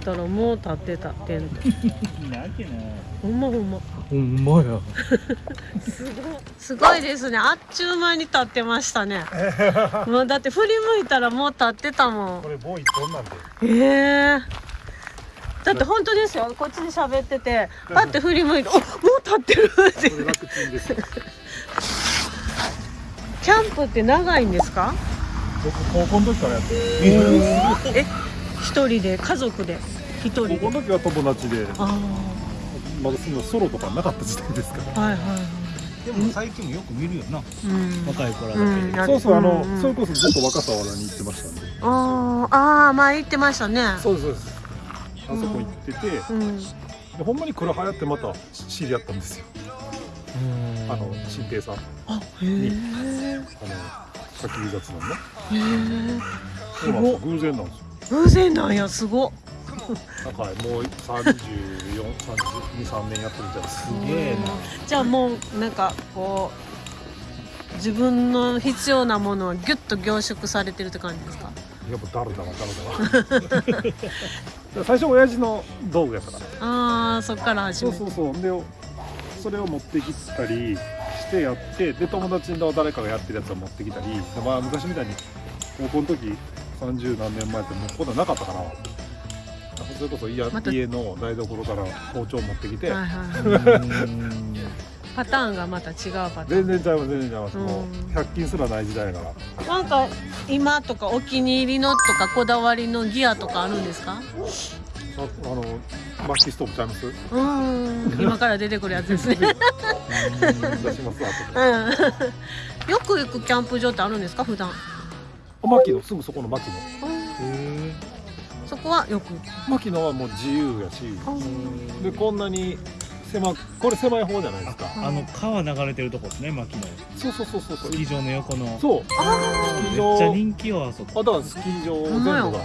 ったらもう立ってたテント。なきゃなほんまほんま。ほんまや。すごいすごいですね。あっちゅう間に立ってましたね。もうだって振り向いたらもう立ってたもん。これ棒一本なんで？ええ。だって本当ですよ。こっちで喋っててパッて振り向いて「おもう立ってる!」って。これ楽ちんですキャンプって長いんですか？僕高校の時からやってる。え一人で家族で一人で？高校の時は友達で。あまだそのソロとかなかった時代ですから。あはいはいはい。でも最近もよく見るよな。うん。若い子らだけ。うん。でそうそうあの、うんうんそれこそずっと若狭原に行ってましたんで。あーあー前言ってましたね。そうですそうです。あそこ行ってて、うん。でほんまに黒流行ってまた知り合ったんですよ。あの新平さんああへえの焚き火雑談ねへえそうなんですよ偶然なんですよ偶然なんやすごっなんかもう34、32、3年やってるみたいです。すげえなじゃあもうなんかこう自分の必要なものはギュッと凝縮されてるって感じですか？やっぱだるだらだるだら。最初親父の道具やったから。ああそっから始めてそうそうそう。で、それを持ってきたりしてやって、で友達の誰かがやってるやつを持ってきたり、でまあ昔みたいに高校の時30何年前ってもうこんなんなかったから。それこそ家,、また。家の台所から包丁持ってきて、はいはいパターンがまた違うパターン。全然ちゃいます全然ちゃいます、もうん。う100均すらない時代やから。なんか今とかお気に入りのとかこだわりのギアとかあるんですか？ああの薪ストーブちゃいます？うん。今から出てくるやつですね。出しますうあん。よく行くキャンプ場ってあるんですか？普段。と牧野すぐそこの牧野へそこはよく。牧野はもう自由やし。でこんなに狭これ狭い方じゃないですか。あの川流れてるとこですね牧野そうそうそうそうそう。スキー場の横の。そう。あスキー。めっちゃ場人気よあそこあだからスキー場全部が。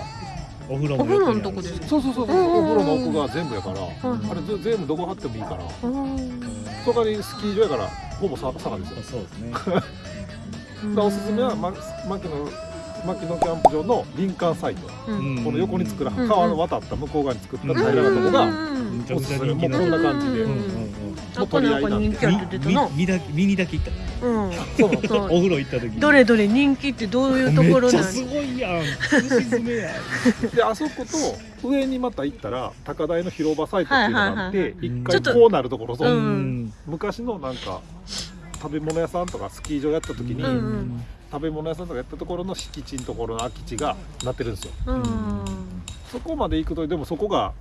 お風呂もお風呂の横にある。しとこですか？そうそうそうそう。お風呂の奥が全部やから。うんあれぜ全部どこ貼ってもいいから。うんそこにスキー場やからほぼさ坂ですよ。そうですね。だからおすすめは、ま、牧野牧野キャンプ場の林間サイト。うん。この横に作らうん川の渡った向こう側に作った平らなとこがうんめちゃくちゃ人気のもうこんな感じでうんうんうん。あこれなんか人気あって出たなみみだ見にだけ行ったなうん。そう。お風呂行った時どれどれ人気ってどういうところめっちゃなんすごいやん。すし詰めやであそこと上にまた行ったら高台の広場サイトっていうのがあって一回こうなるところそう、うん。昔のなんか食べ物屋さんとかスキー場やった時に、うんうん食べ物屋さんとかやったところの敷地のところの空き地がなってるんですよ。うん。そこまで行くとでもそこが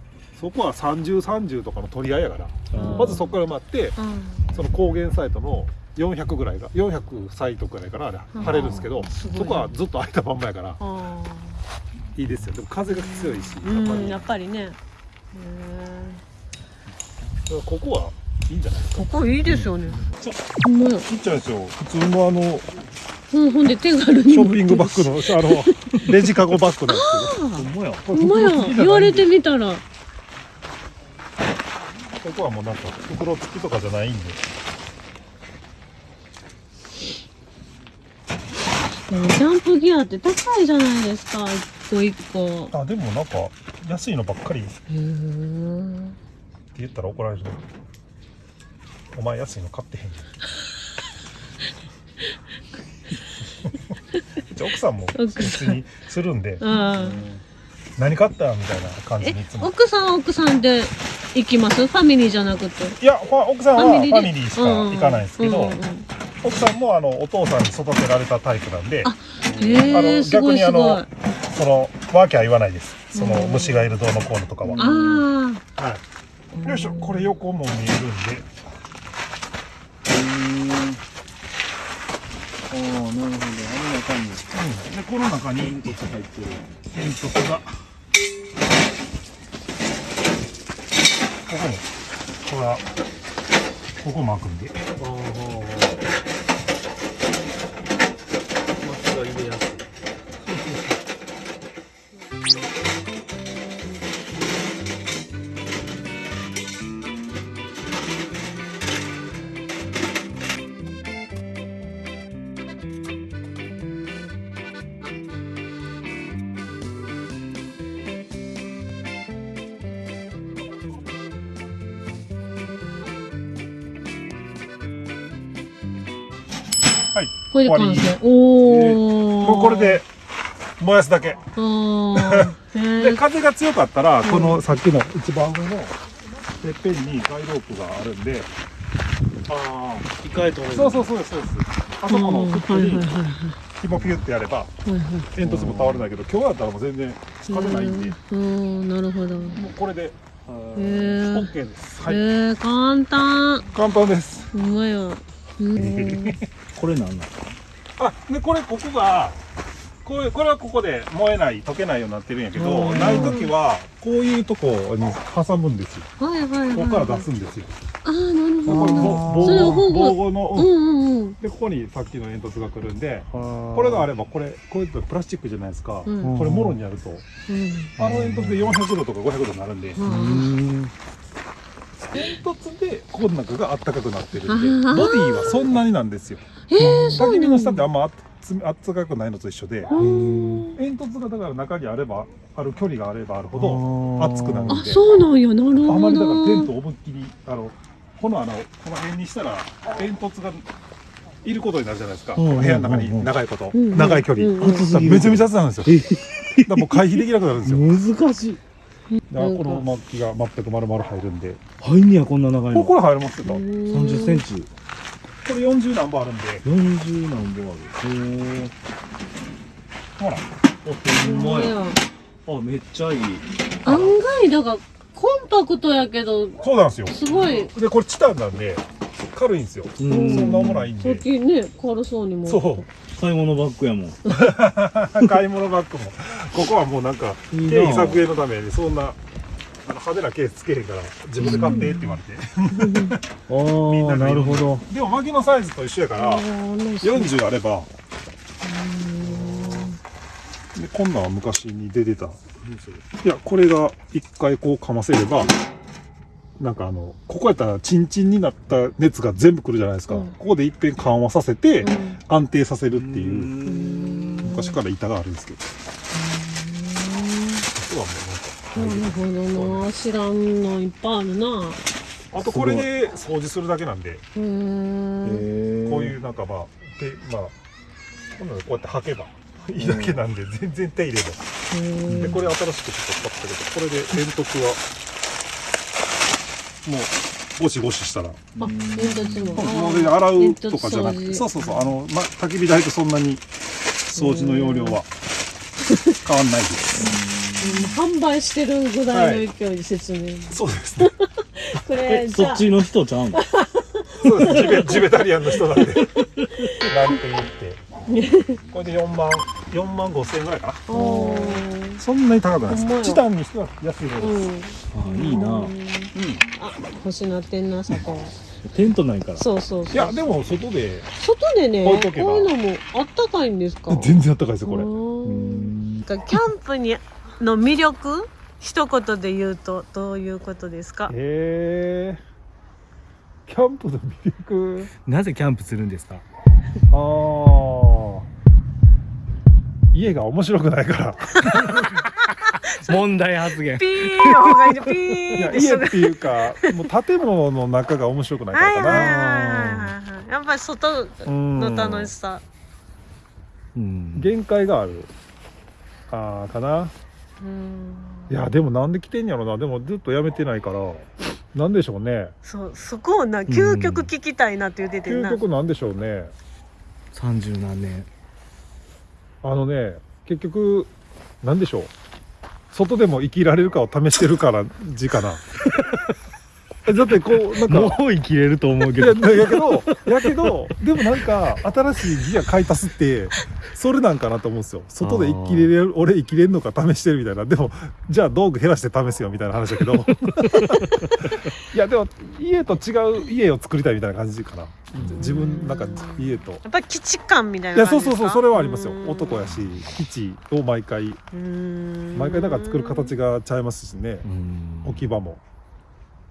そこは3030とかの取り合いやからうん。まずそこから待ってうん。その高原サイトの400ぐらいが400サイトぐらいかなあれうん。晴れるんですけどそこはずっと空いたまんまやからあいいですよ。でも風が強いしややっっぱりね。へぱりここはいいんじゃないですかーここいいですよね。ちょほんまやちっちゃいですよ。普通のあのうんほんで手軽にショッピングバッグのあのレジカゴバッグなんですほんまやけどほんまや。言われてみたら。ここはもうなんか袋付きとかじゃないんで。でもキャンプギアって高いじゃないですか。一個一個。あでもなんか安いのばっかりって言ったら怒られるお前安いの買ってへん じゃあ奥さんも別にするんであ何買ったみたいな感じにいつも。奥さんは奥さんで行きます？ファミリーじゃなくて。いやほ奥さんはファミリーしかうんうん行かないんですけど、うんうん。うん奥さんもあのお父さんに育てられたタイプなんであの逆にあそのワーキャー言わないです。そのうん虫がいるどうのこうのとかは、はい、よいしょこれ横も見えるんでああなるほど。あの中にでこの中に煙突入ってる煙突がここもこれはここも開くんで。ああこれで完成。おおもうこれで燃やすだけ。でえ風が強かったら、うんこのさっきの一番上のてっぺんにガイロープがあるんでああ一回取れるそうそうそうですそうです。あそこのフットに紐ピュってやれば煙突も倒れないけど今日だったらもう全然風ないんで。うん。なるほど。へもうこれでえ OK です。はい、へえ簡単。簡単です。うまいわ。うん これなんなんあでこれここがこれこれはここで燃えない溶けないようになってるんやけどうん。ない時はこういうとこに挟むんですよ。はいはいはいここから出すんですよ。ああなるほど。防それを防保護の、うん。うんうんでここにさっきの煙突が来るんでここれがあればこれこれってプラスチックじゃないですか、うん。これもろにやると。うん。あの煙突で400度とか500度になるんで。ううんん煙突でここの中があったかくなってるんでボディはそんなになんですよ。焚き火の下ってあんま熱あったかくないのと一緒でうん煙突がだから中にあればある距離があればあるほど熱くなるんで。あそうなんや。なるほど。あまりだからテントを思いっきりあのこの穴をこの辺にしたら煙突がいることになるじゃないですか、うんうんうんうん。部屋の中に長いこと、うんうん長い距離、うん。うんだからめちゃめちゃ熱なんですよ。え だからもう回避できなくなるんですよ。難しいだからこの薪が全く丸々入るんで。入んねやこんな長いの。これ入りますよ、こ三十センチ。れ40何本あるんで。四十何本ある。へえほら。あほんまややあめっちゃいい。案外だからコンパクトやけどそうなんですよ。すごい。でこれチタンなんで軽いんですよ、うそんな重ないんで。きね軽そうにも。そう。買い物バッグやもん。買い物バッグも。ここはもうなんか経費削減のためにそんなあの派手なケースつけへんから自分で買ってって言われて、ああなるほど。でも薪のサイズと一緒やから40あれば。でこんなんは昔に出てたいやこれが一回こうかませればなんかあのここやったらチンチンになった熱が全部くるじゃないですか、うん。ここでいっぺん緩和させてうん。安定させるっていう。うん。昔から板があるんですけど。あとはもうなんかなるほどな。知らんのいっぱいあるな。あとこれで掃除するだけなんで。こういうなんかまあでまあこんなのこうやって履けばいいだけなんで全然手入ればでこれ新しくちょっと使ったけどこれで煙突はもうゴシゴシしたら。あ煙突ももうで洗うとかじゃなくて。そうそうそう。あの、ま、焚き火台とそんなに掃除の容量は変わんないです。うん。販売してるぐらいの勢いで説明、そうですね。これえじゃあ。そっちの人ちゃうの？そうですジベジベタリアンの人なんで。なんて言って。これで4万4万5千円ぐらいかな。そんなに高くないです。チタンにしては安い方です、うん。あいいな。うんあ欲しなってんなそこテントないから。そうそうそう。いやでも外で外でねこういうのもあったかいんですか？全然あったかいですよこれ。うん。キャンプにの魅力一言で言うとどういうことですか？へえキャンプの魅力？なぜキャンプするんですか？ああ家が面白くないから 問題発言。ピーの方がいいねピいーやで家っていうかもう建物の中が面白くないからかな。はいはいやっぱり外うんの楽しさ。うん。限界がある。ああかな。うん。いやでもなんで来てんやろな。でもずっとやめてないから。なんでしょうね。そうそこをな究極聞きたいなって言っててん。究な極なんでしょうね。三十何年。あのね結局なんでしょう外でも生きられるかを試してるから字かな。だってこうなんかもう生きれると思うけいやどやけどやけどでもなんか新しいギア買い足すってそれなんかなと思うんですよ。外で生きれる俺生きれるのか試してるみたいな。でもじゃあ道具減らして試すよみたいな話だけど。いやでも家と違う家を作りたいみたいな感じかな。自分なんか家と。やっぱり基地感みたいいな感じですか？やそうそうそうそれはありますよ。うん男やし基地を毎回。うん。毎回だから作る形がちゃいますしね。うん。置き場も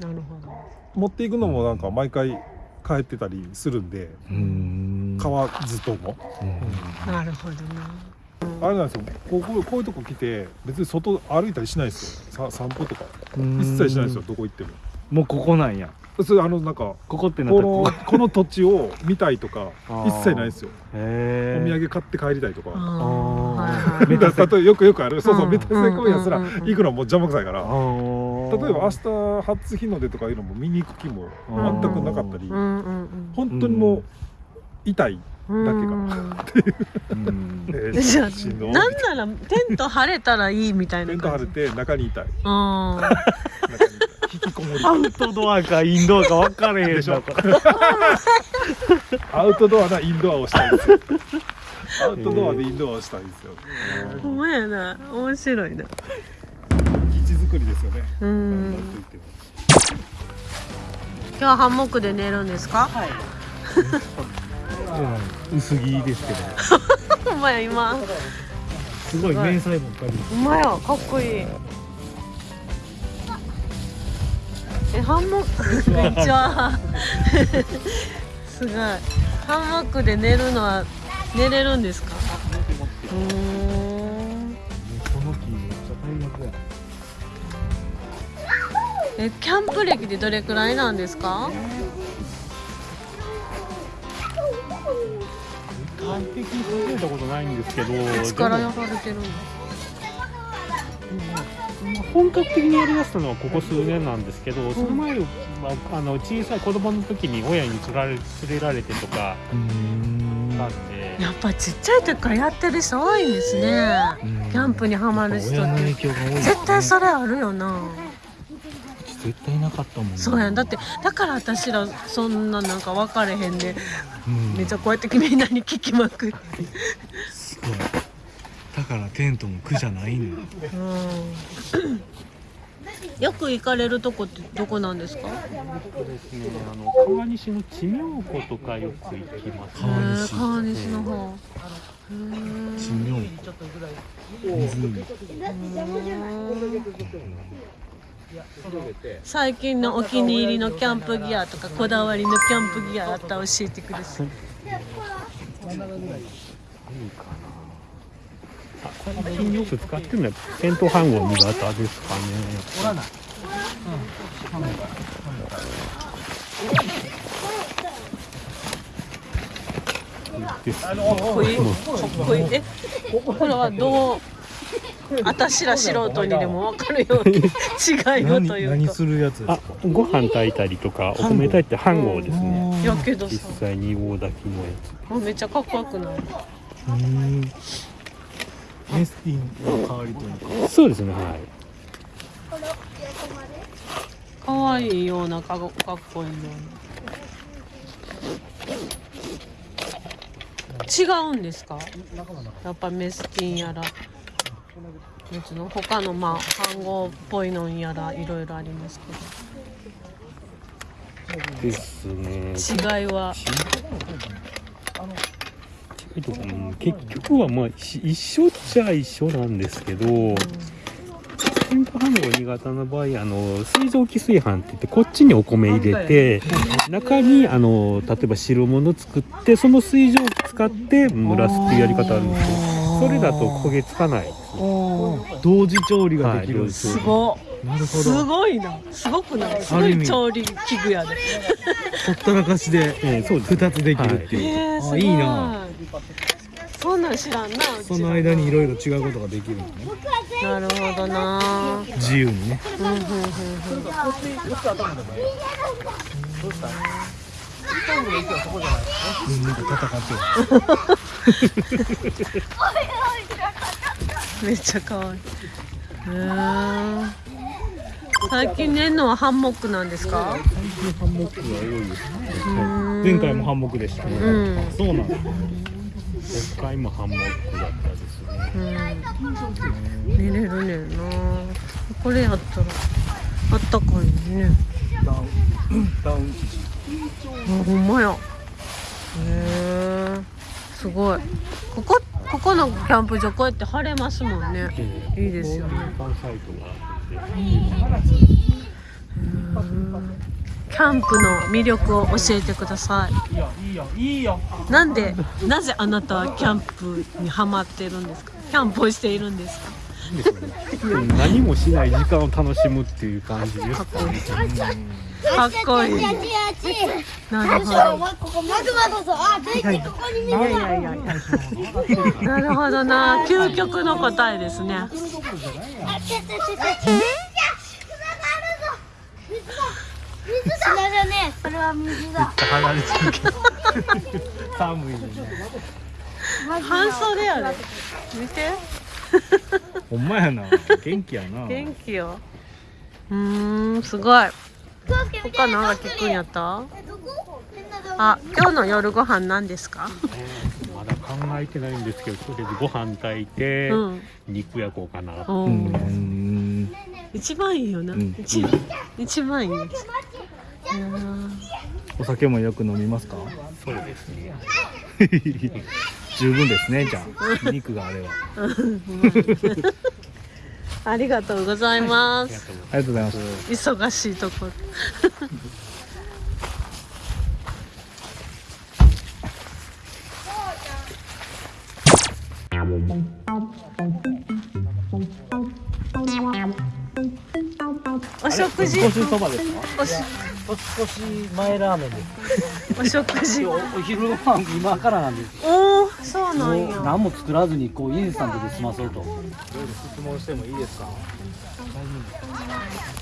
なるほど。持っていくのもなんか毎回帰ってたりするんでうん。買わずとも。うん。なるほどなあれなんですよ。こうこうこういうとこ来て別に外歩いたりしないですよ。さ散歩とか。うん。一切しないですよ。どこ行っても。もうここなんや。そうあのなんかここってなったここ。の土地を見たいとか一切ないですよ。へお土産買って帰りたいとか。あー。はいはい だから例えばよくよくある。そうそううん。メタセコイアすら行くのも邪魔くさいから例えば明日初日の出とかいうのも見に行く気も全くなかったり。本当にもう痛いうんだけがうん。えー じゃあしんなんならテント張れたらいいみたいなテント張感じれて中にいたい。アウトドアか。インドアか分かれへんでしょ。アウトドアなインドアをしたいんですよ。アウトドアでインドアをしたいんですよ。あ ほんまやな。面白いな作りですよね。今日はハンモックで寝るんですか？薄着ですけど。ほんまや今。すごい迷彩ばっかりほんまやかっこいい。えハンモック？めっちゃ すごい。ハンモックで寝るのは寝れるんですか？うー。んこの木めっちゃ大学やえキャンプ歴でどれくらいなんですか？完璧に始めたことないんですけどいつからでもやられてるの本格的にやりだしたのはここ数年なんですけど、その前はあの小さい子供の時に親に連れられ連れられてとかなんで、やっぱちっちゃい時からやってる人多いんですね。キャンプにハマる人って。ね。絶対それあるよな絶対なかったもんねそうやん。だってだから私らそんななんか分かれへんでうん。めっちゃこうやってみんなに聞きまくって。すごい。だからテントも苦じゃないのよ。うん。よく行かれるとこってどこなんですか？そうですねあの川西の地名湖とかよく行きます。へー川西の方。地名湖。うん最近のお気に入りのキャンプギアとかこだわりのキャンプギアあったら教えてください何かな。最近よく使ってるのはテント飯盒新潟ですかねかっこいいえこれはどう？私ら素人にでも分かるように違いをというかるやつあご飯炊いたりとかお米炊いて飯盒ですね。やけど実さ際に大炊きのやあめっちゃかっこよくない？つメスティンの代わりというか。そうですねはい。可愛いようなかかっこいいような。違うんですか？やっぱメスティンやら別の他のまあ飯盒っぽいのんやらいろいろありますですね。違いはえっとうん結局はまあ一緒っちゃ一緒なんですけど、テント飯盒新潟の場合あの水蒸気炊飯って言ってこっちにお米入れて中にあの例えば汁物作ってその水蒸気使って蒸らすっていうやり方あるんですけどそれだと焦げつかないですね。同時調理ができるんですすごなるほすどごい。なすごくない？すごい調理器具やで。ほったらかしでええ そうです。2つできるっていう、えー、すごあいいな。そんなん知らんなその間にいろいろ違うことができるんだね。なるほどな。自由にね。うんうんうんうん みん。なと戦ってるめっちゃ可愛い最近寝るのはハンモックなん。ですかハンモックが多いですね前回もハンモックでしたね、うん。そうなん。だ今回もハンモックだったですねうん。寝れるねん。なこれやったらあったかいねダウンダウンあほんまや。へえすごい。ここここのキャンプ場こうやって晴れますもんね。ええいいですよね。キャンプの魅力を教えてください。いいよいいよいいよなんでなぜあなたはキャンプにハマってるんですか？キャンプをしているんですか？何もしない時間を楽しむっていう感じですかね。かっこいい。なるほどな。るほどな。究極の答えですね。ねえそれは水だ離れてるけど寒いね半袖やで見てほんまやな元気やな元気ようーんすごい他なんか聞くんやった？あ今日の夜ご飯何ですか？まだ考えてないんですけど、とりあえずご飯炊いて、うん。肉焼こうかな。おうーん。一番いいよな、ん。一番一番いい。お酒もよく飲みますか？そうですね。十分ですねじゃあ。肉があればありがとうございます。ありがとうございます。忙しいところ お食事。少しそばです。かおし少し前ラーメンです。お食事おお昼ご飯今からなんです。おおそうなもんや。う何も作らずにこうインスタントで済まそうと。質問してもいいですか？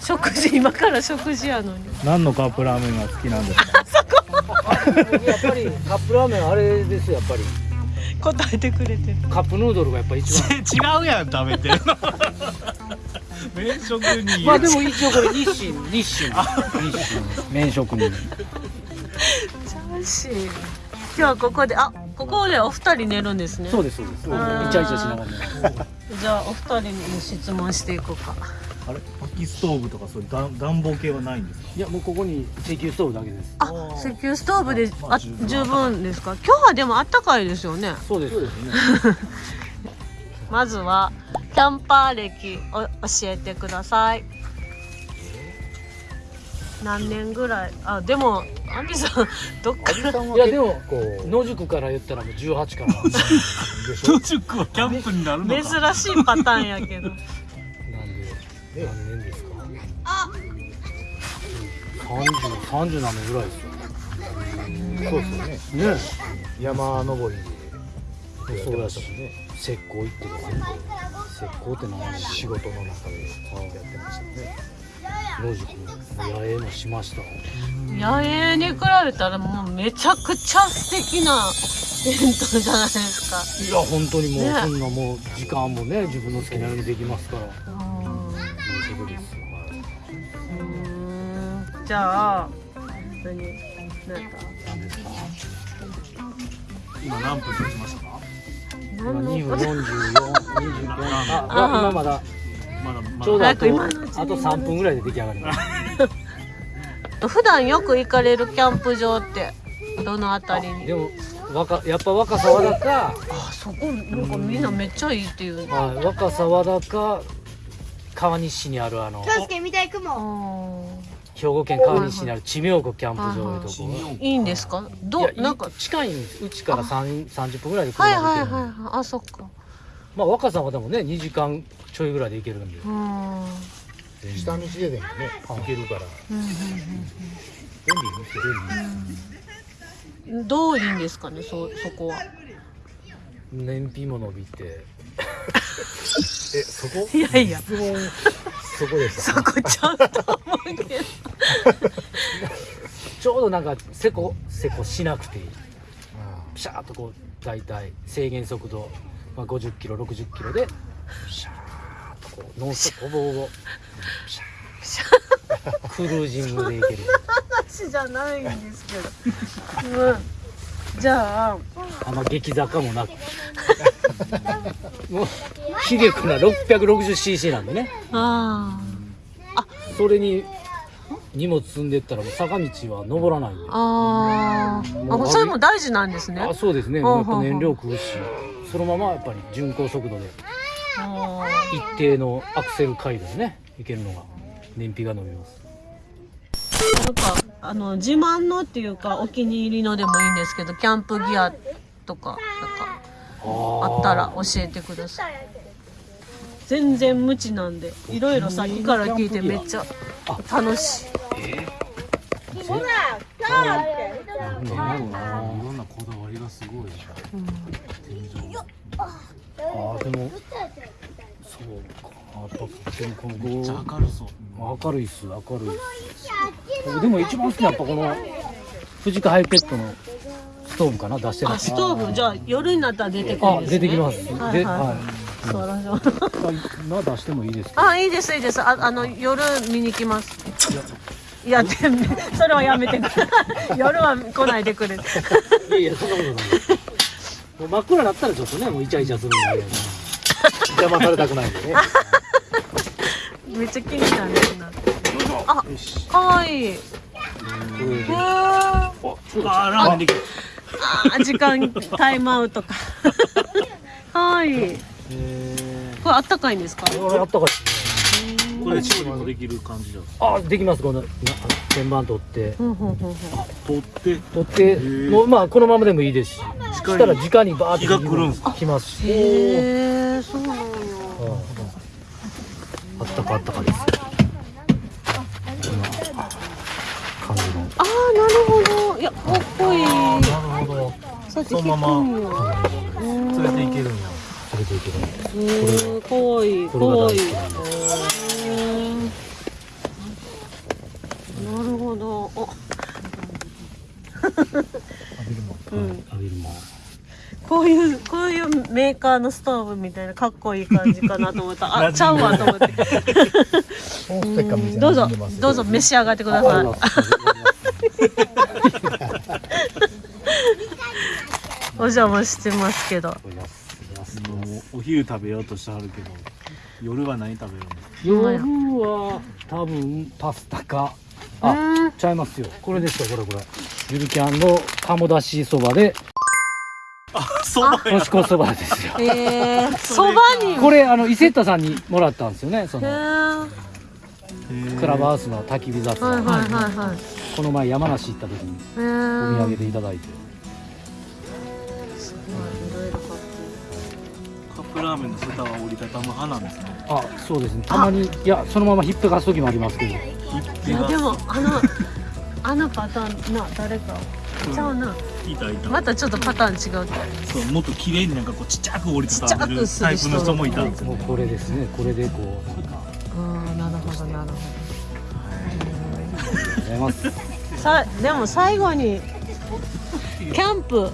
食事今から食事やのに。何のカップラーメンが好きなんですか？やっぱりカップラーメンあれですよやっぱり。答えてくれてる。カップヌードルがやっぱ一番。違うやん食べてる 麺食に。まあでも一応これ日清日清。日清。麺職人。チャーシー。今日はここであここでお二人寝るんですね。そうですそうです。イチャイチャしながら。ね。じゃあお二人に質問していこうか。あれ？薪ストーブとかそういう暖暖房系はないんですか？いやもうここに石油ストーブだけです。あ石油ストーブであまあ十分。十分ですか？今日はでもあったかいですよね。そうです。そうですね。まずはキャンパー歴を教えてください何年ぐらい？あでもアンビさん どっから？いやでも野宿から言ったらもう18からなんで。途中はキャンプになる珍しいパターンやけどなんで何年ですか？三十三十何年ぐらいですよ。そうですよねね。山登りそうやったしね。石膏行ってる石膏って何仕事の中でやってましたね。野宿野営もしました。野営に比べたらもうめちゃくちゃ素敵なテントじゃないですかいや本当にもうねそんなもう時間もね自分の好きなようにできますから。うんいいことですよ。じゃあ何何ですか？今何分経ちましたか？今何の2分44、25ああ今まだまだまちょうどあとあと3分ぐらいで出来上がります。普段よく行かれるキャンプ場ってどのあたりに？でも若やっぱ若沢田か、あそこなんかみんなめっちゃいいっていう。ねはい、若沢田か川西市にあるあの。気をつけ見たいあ雲ー兵庫県川西市にある知名湖キャンプ場いうとこ。いい。んですかい。どやうなんか。近いんです。うちから3 30分ぐらいで車はいで行けるんで、はいはいはい。あそっか。まあ若沢でもね2時間ちょいぐらいで行けるんで。うん。下道ででもね行けるから。うんうん便利ですようんどういいんですかねそそこは。燃費も伸びて。えそこ？いやいや。質問そこでしたそこちゃうと思うけど。ちょうどなんかせこせこしなくていい。ピシャーっとこう大体制限速度、まあ、50キロ60キロでピシャーっとこうノンストップほぼほぼピシャー。クルージングでいける。話じゃないんですけど、うん、じゃああんま激坂もなく。もう気力な 660cc なんでね。あそれに荷物積んでったら坂道は登らないあー。あそれも大事なんですね。あそうですね。やっぱ燃料食うしそのままやっぱり巡航速度で。あ一定のアクセル回路でね。いけるのが燃費が伸びます。ーなんかあの自慢のっていうかお気に入りのでもいいんですけどキャンプギアとかなんかあったら教えてください。全然無知なんでいろいろさっきから聞いてめっちゃ楽しい。なんだろうないろんなこだわりがすごい天井あーでもそうか。やっぱでもちゃゴ明るそう。ー明るいっす明るいっす僕でも一番好きなやっぱこの藤川ハイペットのストーブかな出してるあストーブ？じゃあ夜になったら出てくるんあですね。出てきます、はいはい。ではそうらしな出してもいい。ですかあいいですいいです。ああの夜見に来ます。いやでそれはやめて 夜は来ないでくれ。いやいやそんなことない。もう真っ暗になったらちょっとねもうイチャイチャするんで邪魔されたくないんでね。めっちゃ気になるなあかわい。ああ時間タイムアウトか。かわいいこれあったかいんですか？これあったかいこれチームもできる感じだあできます。このな鍵盤取って。取って。取って。もうまあこのままでもいいですし。したら直にバーって来るんす来ますし。へえそうなんや。あったかあったかですよこんな感じのああなるほど。いやかっこいい。なるほどそうやって聞くんや。連れていけるんや。それでいける。へーかわいいかわいいなるほど。おうん。こういうこういうメーカーのストーブみたいなかっこいい感じかなと思った。あちゃうわと思って。うんどうぞ。どうぞ召し上がってくださいお邪魔してますけど。お昼食べようとしてはるけど夜は何食べるの？夜は。多分パスタか。あうんちゃいますよ。これですよこれこれ。ゆるキャンの鴨だしそばで。そばもしこそばですよ。えー、そばに。これあの伊勢田さんにもらったんですよねそへのー。クラブハウスの焚き火雑はい談、はいはいはい。この前山梨行った時にへおー土産でいただいてラーメンの蓋は折りたたむ派なんですね。あそうですね。たまにいやそのままひっぺがす時もありますけど。いやでもあの あのパターンな誰か。ちゃうな。いたいた、またちょっとパターン違うそうもっと綺麗になんかこうちっちゃく折りちったちゃくためるする人。タイプの人もいたんですよもうこれですね。これでこうなんか。うんなるほどなるほありがとうございます。どさでも最後にキャンプ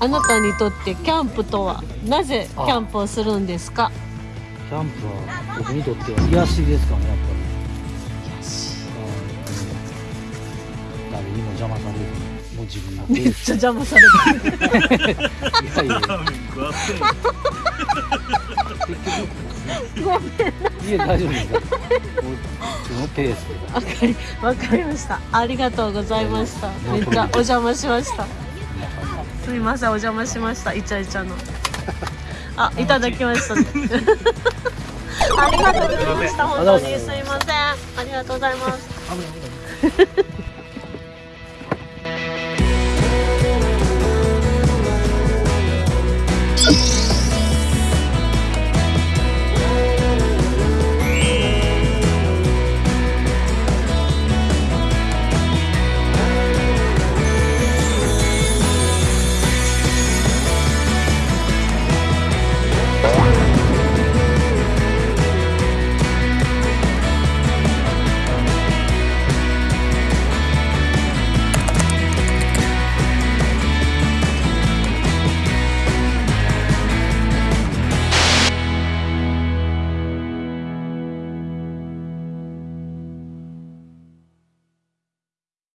あなたにとってキャンプとはなぜキャンプをするんですか？キャンプは僕にとっては癒しですかねやっぱり。うん誰にも邪魔されずにもう自分のペめっちゃ邪魔されてる。いやいやラーメン食わせい。や大丈夫ですよもう自分のペースでわかりわかりました。ありがとうございました。めっちゃお邪魔しましたすみませんお邪魔しました。イチャイチャの。あいただきました。ありがとうございました。本当にすいません。ありがとうございます